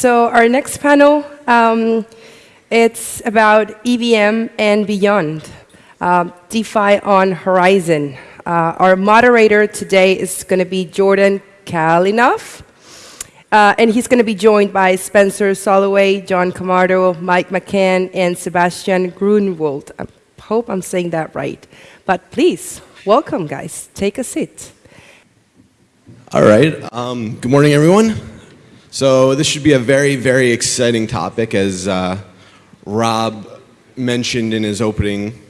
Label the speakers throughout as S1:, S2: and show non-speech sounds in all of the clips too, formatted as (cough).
S1: So our next panel, um, it's about EVM and beyond, uh, DeFi on Horizen. Uh, our moderator today is going to be Jordan Kalinoff. Uh, and he's going to be joined by Spencer Soloway, John Camardo, Mike McCann, and Sebastian Grunwald. I hope I'm saying that right. But please, welcome, guys. Take a seat.
S2: All right. Um, good morning, everyone. So this should be a very, very exciting topic, as uh, Rob mentioned in his opening.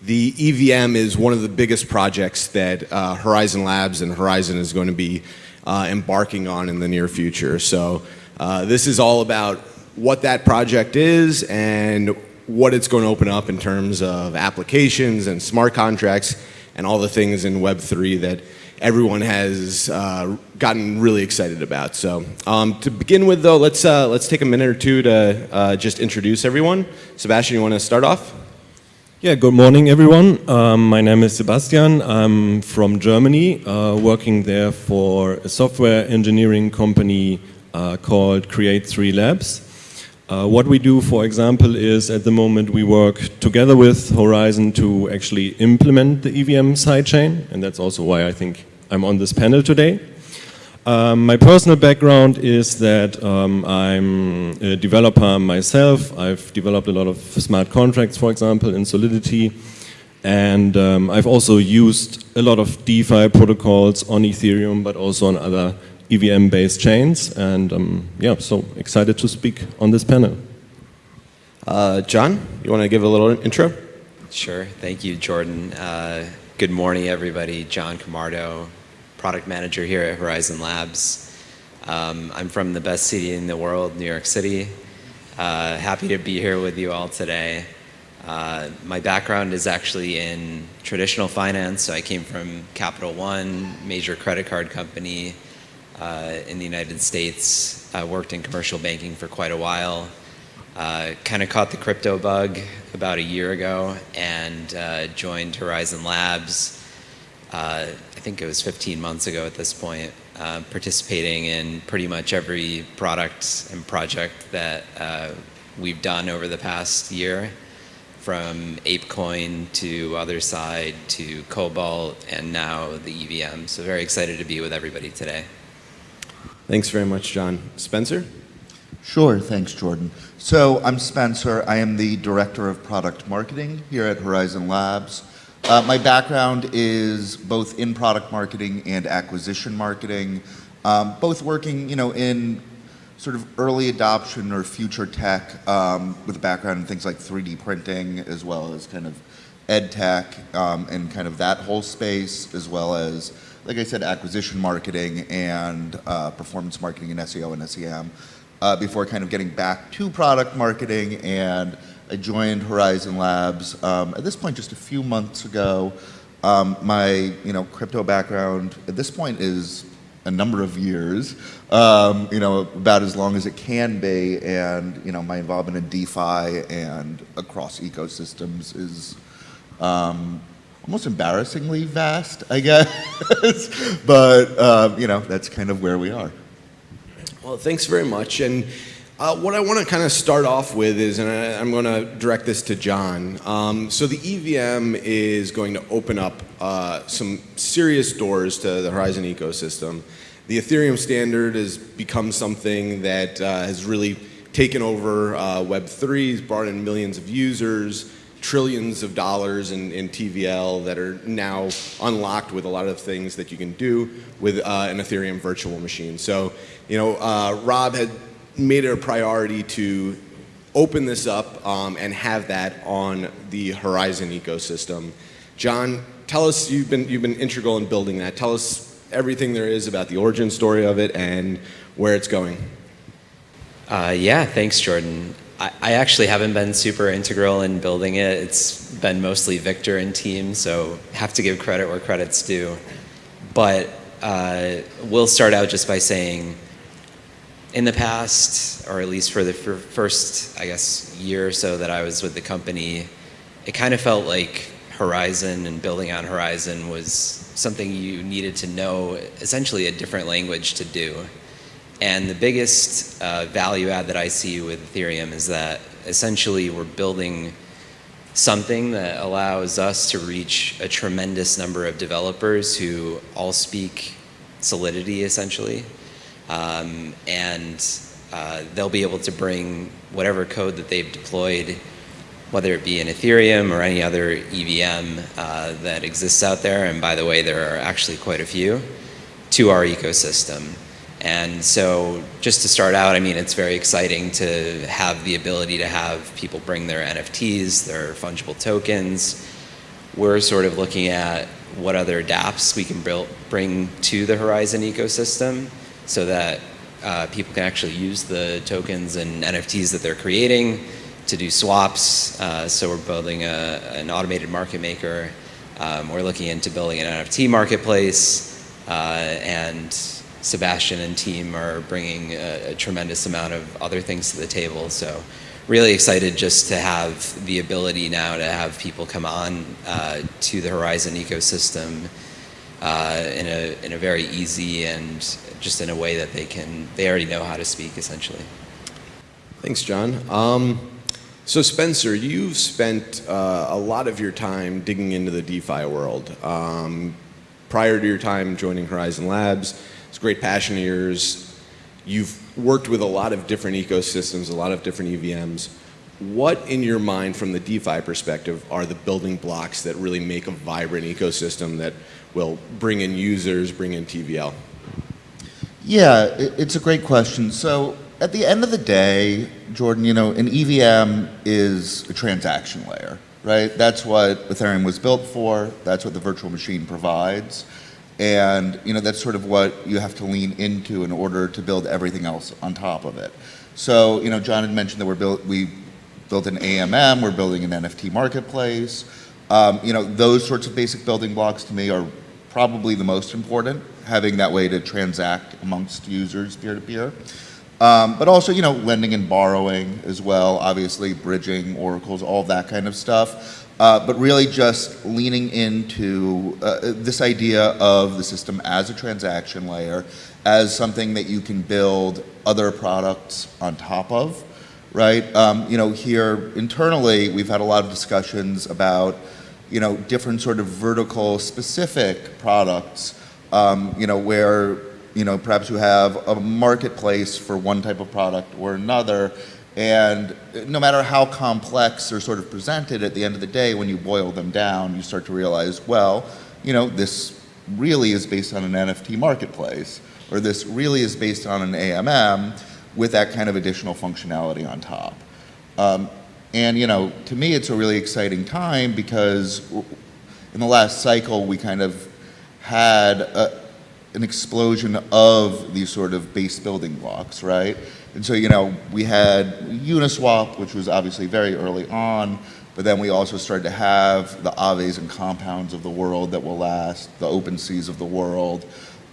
S2: The EVM is one of the biggest projects that uh, Horizen Labs and Horizen is going to be uh, embarking on in the near future. So uh, this is all about what that project is and what it's going to open up in terms of applications and smart contracts and all the things in Web3 that everyone has uh, gotten really excited about. So um, to begin with though, let's, uh, let's take a minute or two to uh, just introduce everyone. Sebastian, you want to start off?
S3: Yeah, good morning everyone. Um, my name is Sebastian. I'm from Germany, uh, working there for a software engineering company uh, called Create3 Labs. Uh, what we do, for example, is at the moment we work together with Horizen to actually implement the EVM sidechain, and that's also why I think I'm on this panel today. Um, my personal background is that um, I'm a developer myself. I've developed a lot of smart contracts, for example, in Solidity. And um, I've also used a lot of DeFi protocols on Ethereum, but also on other EVM-based chains. And um, yeah, so excited to speak on this panel.
S2: Uh, John, you want to give a little intro?
S4: Sure. Thank you, Jordan. Uh, good morning, everybody. John Camardo, product manager here at Horizen Labs. Um, I'm from the best city in the world, New York City. Uh, happy to be here with you all today. Uh, my background is actually in traditional finance. So I came from Capital One, major credit card company uh, in the United States. I worked in commercial banking for quite a while. Uh, kind of caught the crypto bug about a year ago and uh, joined Horizen Labs uh, I think it was 15 months ago at this point, uh, participating in pretty much every product and project that uh, we've done over the past year, from ApeCoin to Otherside to Cobalt and now the EVM. So very excited to be with everybody today.
S2: Thanks very much, John. Spencer?
S5: Sure, thanks, Jordan. So I'm Spencer. I am the Director of Product Marketing here at Horizen Labs. Uh, my background is both in product marketing and acquisition marketing, um, both working, you know, in sort of early adoption or future tech um, with a background in things like 3D printing as well as kind of ed tech um, and kind of that whole space as well as, like I said, acquisition marketing and uh, performance marketing and SEO and SEM uh, before kind of getting back to product marketing and I joined Horizen Labs um, at this point just a few months ago. Um, my you know crypto background at this point is a number of years, um, you know about as long as it can be, and you know my involvement in DeFi and across ecosystems is um, almost embarrassingly vast, I guess. (laughs) but um, you know that's kind of where we are.
S2: Well, thanks very much. And uh, what I want to kind of start off with is, and I, am going to direct this to John. Um, so the EVM is going to open up uh, some serious doors to the Horizen ecosystem. The Ethereum standard has become something that uh, has really taken over uh, Web3, has brought in millions of users, trillions of dollars in, in, TVL that are now unlocked with a lot of things that you can do with uh, an Ethereum virtual machine. So, you know, uh, Rob had made it a priority to open this up um, and have that on the Horizen ecosystem. John, tell us, you've been, you've been integral in building that. Tell us everything there is about the origin story of it and where it's going.
S4: Uh, yeah, thanks, Jordan. I, I, actually haven't been super integral in building it. It's been mostly Victor and team, so have to give credit where credit's due. But uh, we'll start out just by saying in the past, or at least for the first, I guess, year or so that I was with the company, it kind of felt like Horizen and building on Horizen was something you needed to know essentially a different language to do. And the biggest uh, value add that I see with Ethereum is that essentially we're building something that allows us to reach a tremendous number of developers who all speak Solidity essentially. Um, and uh, they'll be able to bring whatever code that they've deployed, whether it be in Ethereum or any other EVM uh, that exists out there, and by the way, there are actually quite a few, to our ecosystem. And so just to start out, I mean, it's very exciting to have the ability to have people bring their NFTs, their fungible tokens. We're sort of looking at what other dApps we can bring to the Horizen ecosystem so that uh, people can actually use the tokens and NFTs that they're creating to do swaps. Uh, so we're building a, an automated market maker. Um, we're looking into building an NFT marketplace uh, and Sebastian and team are bringing a, a, tremendous amount of other things to the table. So really excited just to have the ability now to have people come on uh, to the Horizen ecosystem uh, in, a, in a very easy and just in a way that they can, they already know how to speak essentially.
S2: Thanks, John. Um, so Spencer, you've spent uh, a lot of your time digging into the DeFi world. Um, prior to your time joining Horizen Labs, it's a great passion of yours. You've worked with a lot of different ecosystems, a lot of different EVMs. What, in your mind, from the DeFi perspective, are the building blocks that really make a vibrant ecosystem that will bring in users, bring in TVL?
S5: Yeah, it's a great question. So at the end of the day, Jordan, you know, an EVM is a transaction layer, right? That's what Ethereum was built for. That's what the virtual machine provides. And you know that's sort of what you have to lean into in order to build everything else on top of it. So you know, John had mentioned that we're built, we built an AMM, we're building an NFT marketplace. Um, you know, those sorts of basic building blocks to me are probably the most important, having that way to transact amongst users peer-to-peer. -peer. Um, but also, you know, lending and borrowing as well, obviously bridging, oracles, all that kind of stuff. Uh, but really just leaning into uh, this idea of the system as a transaction layer, as something that you can build other products on top of, right? Um, you know, here internally, we've had a lot of discussions about, you know, different sort of vertical specific products, um, you know, where, you know, perhaps you have a marketplace for one type of product or another, and no matter how complex they're sort of presented, at the end of the day, when you boil them down, you start to realize, well, you know, this really is based on an NFT marketplace, or this really is based on an AMM with that kind of additional functionality on top. Um, and, you know, to me, it's a really exciting time because in the last cycle, we kind of had a, an explosion of these sort of base building blocks, right? And so, you know, we had Uniswap, which was obviously very early on, but then we also started to have the Aaves and compounds of the world that will last, the open seas of the world,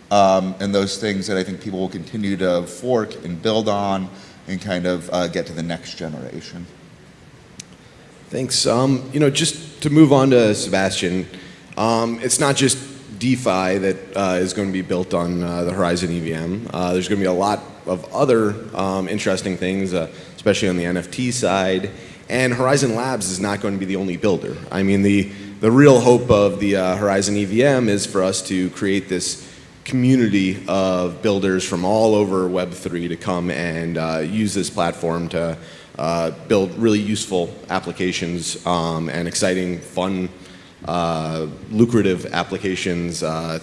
S5: um, and those things that I think people will continue to fork and build on and kind of uh, get to the next generation.
S2: Thanks. Um, you know, just to move on to Sebastian, um, it's not just DeFi that uh, is going to be built on uh, the Horizen EVM. Uh, there's going to be a lot of other um, interesting things, uh, especially on the NFT side. And Horizen Labs is not going to be the only builder. I mean, the, the real hope of the uh, Horizen EVM is for us to create this community of builders from all over Web3 to come and uh, use this platform to build really useful applications um, and exciting, fun uh, lucrative applications uh,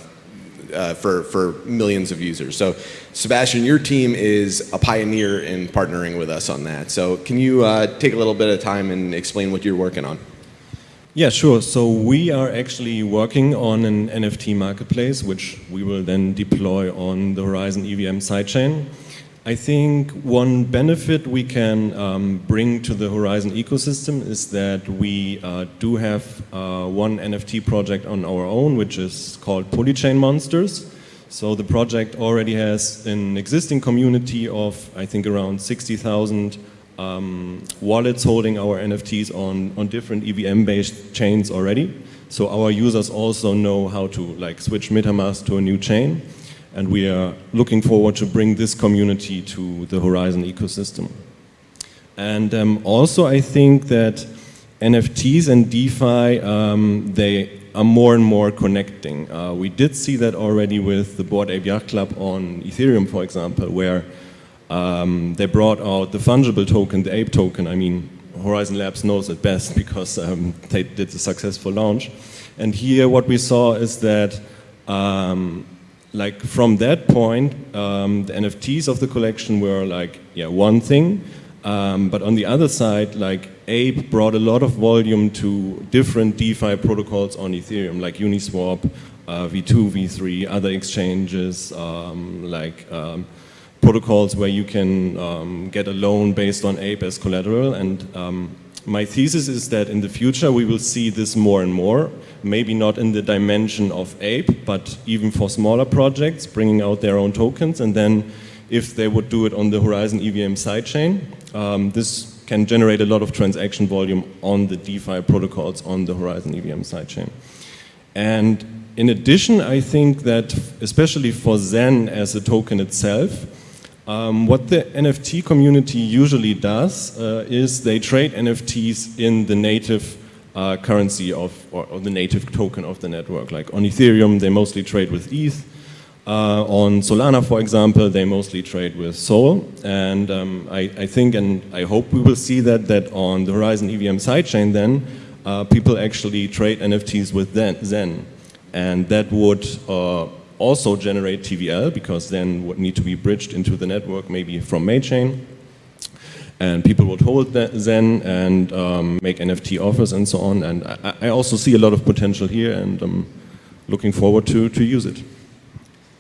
S2: uh, for, for millions of users. So Sebastian, your team is a pioneer in partnering with us on that. So can you uh, take a little bit of time and explain what you're working on?
S3: Yeah, sure. So we are actually working on an NFT marketplace, which we will then deploy on the Horizen EVM sidechain. I think one benefit we can um, bring to the Horizen ecosystem is that we uh, do have uh, one NFT project on our own, which is called Polychain Monsters. So the project already has an existing community of, I think, around 60,000 um, wallets holding our NFTs on, on different EVM-based chains already. So our users also know how to like switch MetaMask to a new chain. And we are looking forward to bring this community to the Horizen ecosystem. And um, also, I think that NFTs and DeFi, um, they are more and more connecting. Uh, we did see that already with the Bored Ape Club on Ethereum, for example, where um, they brought out the fungible token, the ape token. I mean, Horizen Labs knows it best (laughs) because um, they did a successful launch. And here what we saw is that um, like from that point, um, the NFTs of the collection were like, yeah, one thing. Um, but on the other side, like Ape brought a lot of volume to different DeFi protocols on Ethereum, like Uniswap, uh, V2, V3, other exchanges, um, like um, protocols where you can um, get a loan based on Ape as collateral. And um, my thesis is that in the future we will see this more and more, maybe not in the dimension of Ape, but even for smaller projects, bringing out their own tokens, and then if they would do it on the Horizen EVM sidechain, um, this can generate a lot of transaction volume on the DeFi protocols on the Horizen EVM sidechain. And in addition, I think that especially for Zen as a token itself, um, what the NFT community usually does uh, is they trade NFTs in the native uh, currency of, or, or, the native token of the network. Like on Ethereum, they mostly trade with ETH. Uh, on Solana, for example, they mostly trade with Sol. And um, I, I, think, and I hope we will see that, that on the Horizen EVM sidechain then, uh, people actually trade NFTs with Zen. And that would uh, also generate TVL because then would need to be bridged into the network maybe from Mainchain. And people would hold that Zen and um, make NFT offers and so on. And I, I, also see a lot of potential here and I'm looking forward to, to use it.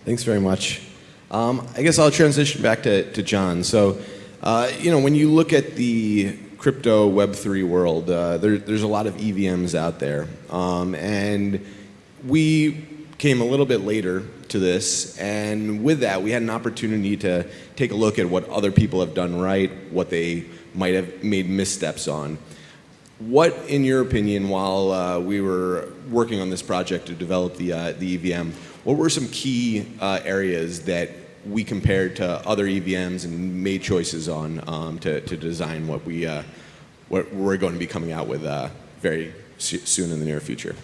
S2: Thanks very much. Um, I guess I'll transition back to, to John. So, uh, you know, when you look at the crypto Web3 world, uh, there, there's a lot of EVMs out there. Um, and we came a little bit later to this, and with that, we had an opportunity to take a look at what other people have done right, what they might have made missteps on. What, in your opinion, while uh, we were working on this project to develop the, uh, the EVM, what were some key uh, areas that we compared to other EVMs and made choices on um, to, to design what, we, uh, what we're going to be coming out with uh, very soon in the near future?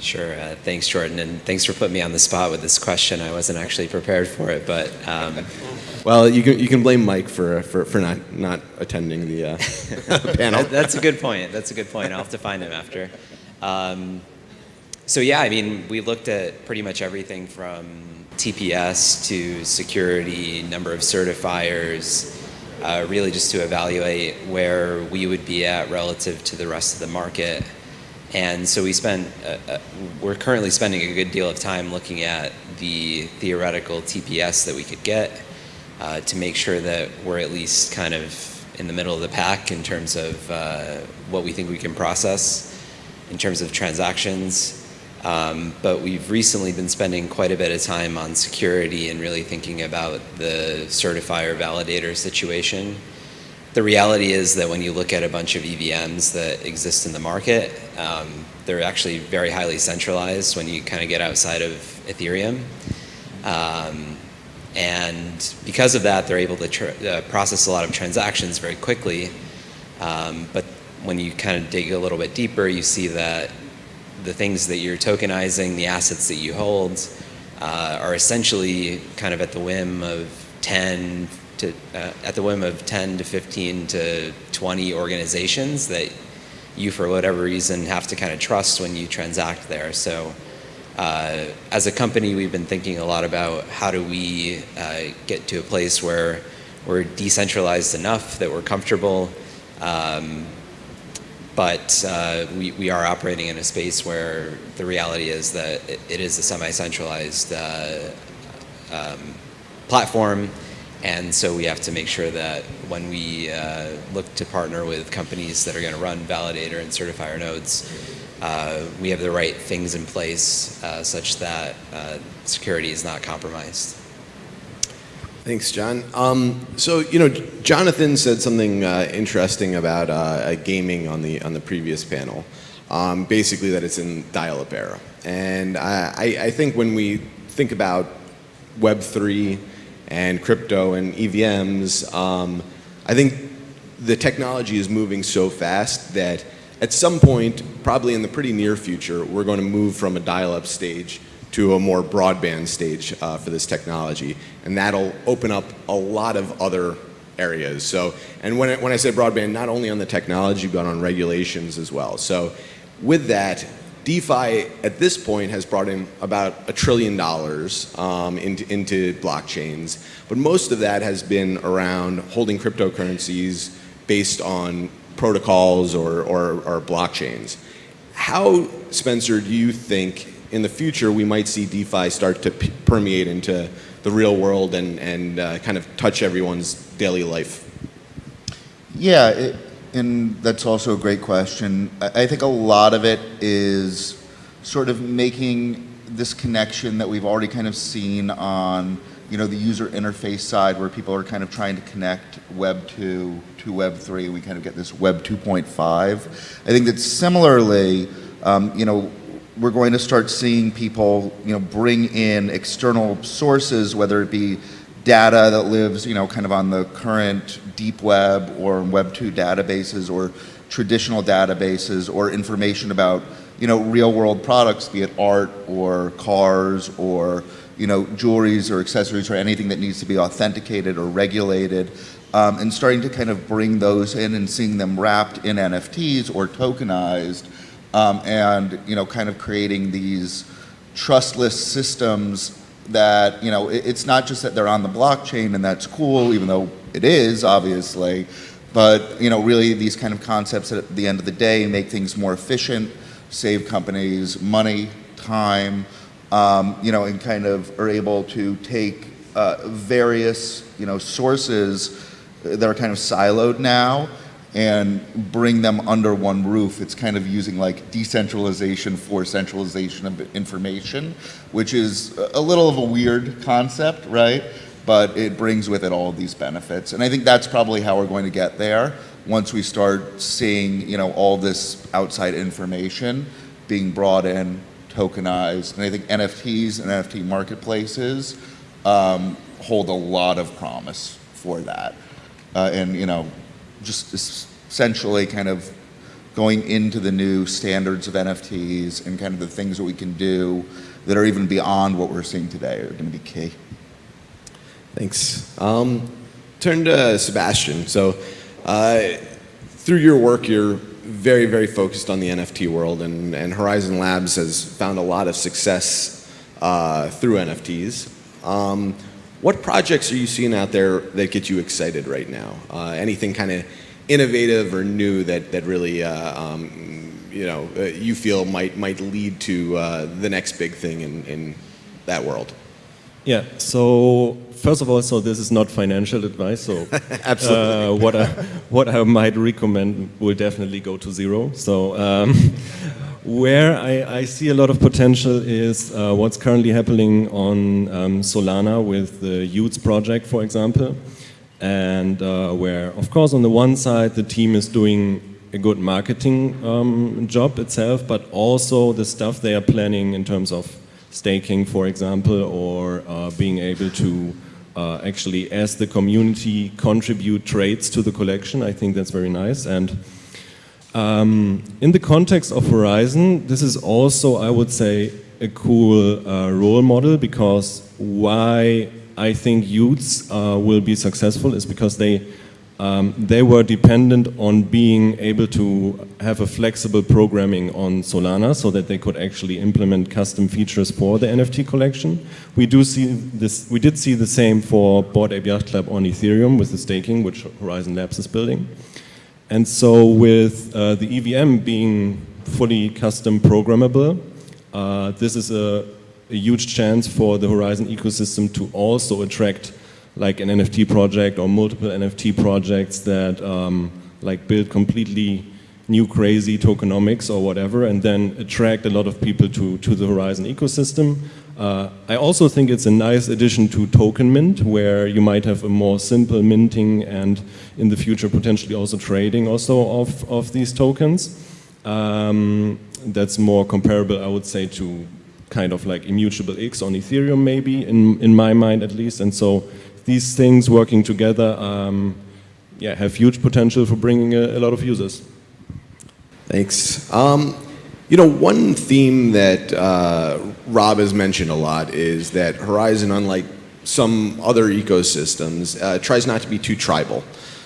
S4: Sure. Uh, thanks, Jordan, and thanks for putting me on the spot with this question. I wasn't actually prepared for it, but um, (laughs)
S2: well, you can you can blame Mike for for, for not not attending the uh, (laughs) panel. (laughs)
S4: That's a good point. That's a good point. I'll have to find him after. Um, so yeah, I mean, we looked at pretty much everything from TPS to security, number of certifiers, uh, really just to evaluate where we would be at relative to the rest of the market. And so we spent, uh, uh, we're currently spending a good deal of time looking at the theoretical TPS that we could get uh, to make sure that we're at least kind of in the middle of the pack in terms of uh, what we think we can process in terms of transactions. Um, but we've recently been spending quite a bit of time on security and really thinking about the certifier validator situation the reality is that when you look at a bunch of EVMs that exist in the market, um, they're actually very highly centralized when you kind of get outside of Ethereum. Um, and because of that, they're able to uh, process a lot of transactions very quickly. Um, but when you kind of dig a little bit deeper, you see that the things that you're tokenizing, the assets that you hold, uh, are essentially kind of at the whim of 10, to, uh, at the whim of 10 to 15 to 20 organizations that you, for whatever reason, have to kind of trust when you transact there. So uh, as a company, we've been thinking a lot about how do we uh, get to a place where we're decentralized enough that we're comfortable, um, but uh, we, we are operating in a space where the reality is that it, it is a semi-centralized uh, um, platform and so we have to make sure that when we uh, look to partner with companies that are going to run validator and certifier nodes, uh, we have the right things in place uh, such that uh, security is not compromised.
S2: Thanks, John. Um, so, you know, Jonathan said something uh, interesting about uh, gaming on the on the previous panel. Um, basically, that it's in dial-up era, and I, I think when we think about Web3 and crypto and EVMs, um, I think the technology is moving so fast that at some point, probably in the pretty near future, we're going to move from a dial-up stage to a more broadband stage uh, for this technology. And that'll open up a lot of other areas. So, and when I, when I say broadband, not only on the technology, but on regulations as well. So with that, DeFi at this point has brought in about a trillion dollars um, into, into blockchains, but most of that has been around holding cryptocurrencies based on protocols or, or, or blockchains. How, Spencer, do you think in the future we might see DeFi start to permeate into the real world and, and uh, kind of touch everyone's daily life?
S5: Yeah, it, and that's also a great question. I, think a lot of it is sort of making this connection that we've already kind of seen on you know, the user interface side where people are kind of trying to connect Web 2 to Web 3, we kind of get this Web 2.5. I think that similarly, um, you know, we're going to start seeing people, you know, bring in external sources, whether it be data that lives, you know, kind of on the current deep web or Web 2 databases or traditional databases or information about, you know, real world products, be it art or cars or, you know, jewelries or accessories or anything that needs to be authenticated or regulated. Um, and starting to kind of bring those in and seeing them wrapped in NFTs or tokenized um, and you know kind of creating these trustless systems that you know it's not just that they're on the blockchain and that's cool even though it is obviously but you know really these kind of concepts at the end of the day make things more efficient save companies money time um, you know and kind of are able to take uh, various you know sources that are kind of siloed now and bring them under one roof. It's kind of using like decentralization for centralization of information, which is a little of a weird concept, right? But it brings with it all these benefits. And I think that's probably how we're going to get there once we start seeing, you know, all this outside information being brought in, tokenized. And I think NFTs and NFT marketplaces um, hold a lot of promise for that. Uh, and, you know, just essentially kind of going into the new standards of NFTs and kind of the things that we can do that are even beyond what we're seeing today are going to be key.
S2: Thanks. Um, turn to Sebastian. So uh, through your work, you're very, very focused on the NFT world, and, and Horizen Labs has found a lot of success uh, through NFTs. Um, what projects are you seeing out there that get you excited right now? Uh, anything kind of innovative or new that, that really, uh, um, you know, uh, you feel might, might lead to uh, the next big thing in, in that world?
S3: Yeah, so first of all, so this is not financial advice, so (laughs)
S2: Absolutely.
S3: Uh, what, I, what I might recommend will definitely go to zero. So um, where I, I, see a lot of potential is uh, what's currently happening on um, Solana with the y00ts project, for example. And uh, where, of course, on the one side, the team is doing a good marketing um, job itself, but also the stuff they are planning in terms of staking, for example, or uh, being able to uh, actually, as the community, contribute trades to the collection. I think that's very nice. And um, in the context of Horizen, this is also, I would say, a cool uh, role model because why I think y00ts uh, will be successful is because they um, they were dependent on being able to have a flexible programming on Solana so that they could actually implement custom features for the NFT collection. We do see this, we did see the same for Bored Ape Yacht Club on Ethereum with the staking, which Horizen Labs is building. And so with uh, the EVM being fully custom programmable, uh, this is a, a, huge chance for the Horizen ecosystem to also attract like an NFT project or multiple NFT projects that um, like build completely new crazy tokenomics or whatever and then attract a lot of people to, to the Horizen ecosystem. Uh, I also think it's a nice addition to Token Mint, where you might have a more simple minting and in the future potentially also trading also of, of these tokens. Um, that's more comparable, I would say, to kind of like immutable X on Ethereum, maybe in in my mind at least. And so these things working together, um, yeah, have huge potential for bringing a, a lot of users.
S2: Thanks. Um, you know, one theme that uh, Rob has mentioned a lot is that Horizen, unlike some other ecosystems, uh, tries not to be too tribal.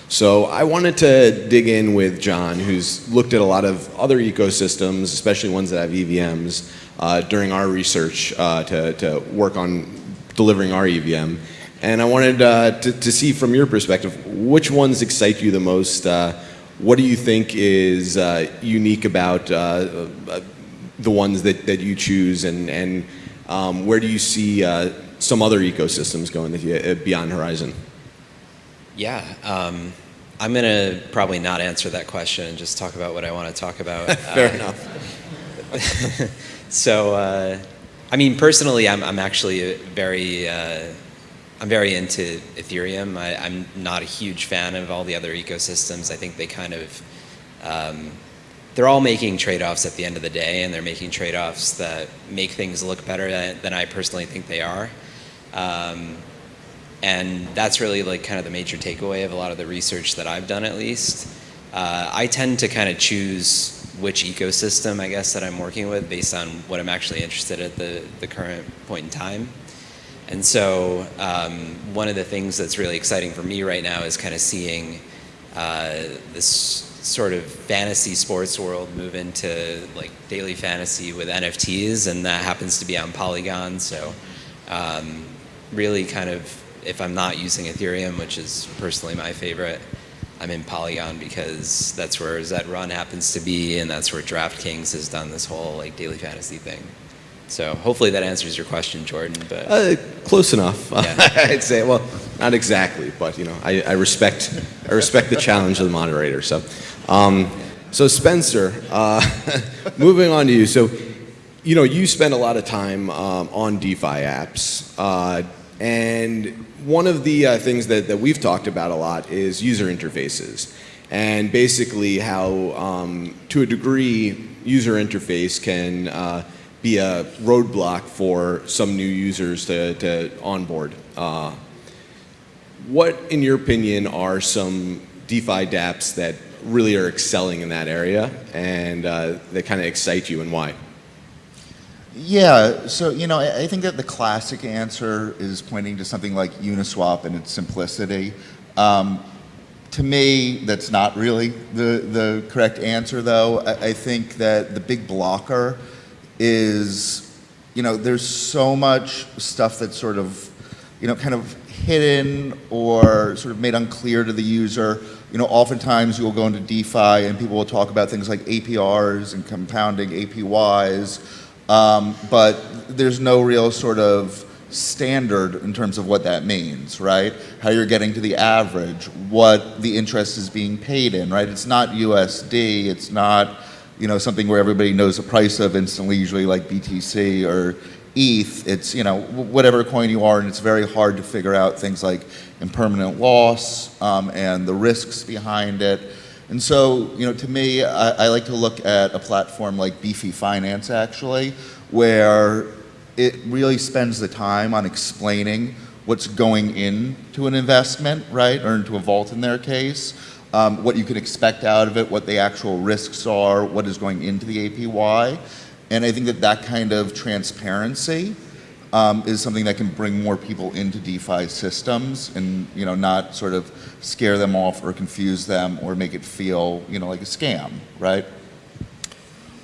S2: So I wanted to dig in with John, who's looked at a lot of other ecosystems, especially ones that have EVMs, uh, during our research uh, to, to work on delivering our EVM. And I wanted uh, to, to see from your perspective, which ones excite you the most? What do you think is uh, unique about uh, uh, the ones that, that you choose, and, and um, where do you see uh, some other ecosystems going uh, beyond Horizen?
S4: Yeah, um, I'm going to probably not answer that question and just talk about what I want to talk about. (laughs)
S2: Fair
S4: Uh,
S2: enough. (laughs)
S4: So, uh, I mean, personally, I'm, I'm actually very, uh, I'm very into Ethereum. I, I'm not a huge fan of all the other ecosystems. I think they kind of, um, they're all making trade-offs at the end of the day, and they're making trade-offs that make things look better than, than I personally think they are. Um, and that's really like kind of the major takeaway of a lot of the research that I've done, at least. Uh, I tend to kind of choose which ecosystem, I guess, that I'm working with based on what I'm actually interested at the, the current point in time. And so, um, one of the things that's really exciting for me right now is kind of seeing uh, this sort of fantasy sports world move into like daily fantasy with NFTs, and that happens to be on Polygon. So, um, really kind of if I'm not using Ethereum, which is personally my favorite, I'm in Polygon because that's where Zed Run happens to be, and that's where DraftKings has done this whole like daily fantasy thing. So hopefully that answers your question, Jordan. But
S2: Uh, close enough.
S4: Yeah. (laughs)
S2: I'd say, well, not exactly, but you know, I, I respect, I respect the challenge of the moderator. So, um, so Spencer, uh, (laughs) moving on to you. So, you know, you spend a lot of time um, on DeFi apps, uh, and one of the uh, things that, that we've talked about a lot is user interfaces, and basically how, um, to a degree, user interface can uh, be a roadblock for some new users to, to onboard. Uh, what, in your opinion, are some DeFi dApps that really are excelling in that area and uh, that kind of excite you and why?
S5: Yeah, so you know, I, I think that the classic answer is pointing to something like Uniswap and its simplicity. Um, to me, that's not really the, the correct answer, though. I, I think that the big blocker is, you know, there's so much stuff that's sort of, you know, kind of hidden or sort of made unclear to the user. You know, oftentimes you'll go into DeFi and people will talk about things like APRs and compounding APYs. Um, but there's no real sort of standard in terms of what that means, right? How you're getting to the average, what the interest is being paid in, right? It's not USD, it's not, you know, something where everybody knows the price of instantly, usually like BTC or ETH. It's, you know, whatever coin you are, and it's very hard to figure out things like impermanent loss um, and the risks behind it. And so, you know, to me, I, I like to look at a platform like Beefy Finance, actually, where it really spends the time on explaining what's going into an investment, right, or into a vault in their case, um, what you can expect out of it, what the actual risks are, what is going into the APY. And I think that that kind of transparency um, is something that can bring more people into DeFi systems and you know not sort of scare them off or confuse them or make it feel you know like a scam, right?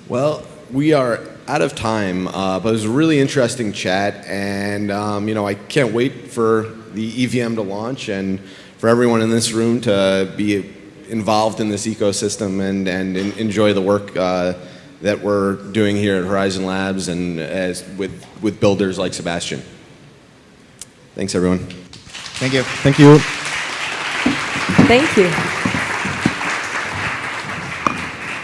S2: Well, we are out of time, uh, but it was a really interesting chat, and um, you know I can't wait for the EVM to launch and for everyone in this room to be involved in this ecosystem and and en- enjoy the work uh, that we're doing here at Horizen Labs and as with with builders like Sebastian. Thanks, everyone.
S5: Thank you.
S3: Thank you.
S1: Thank you.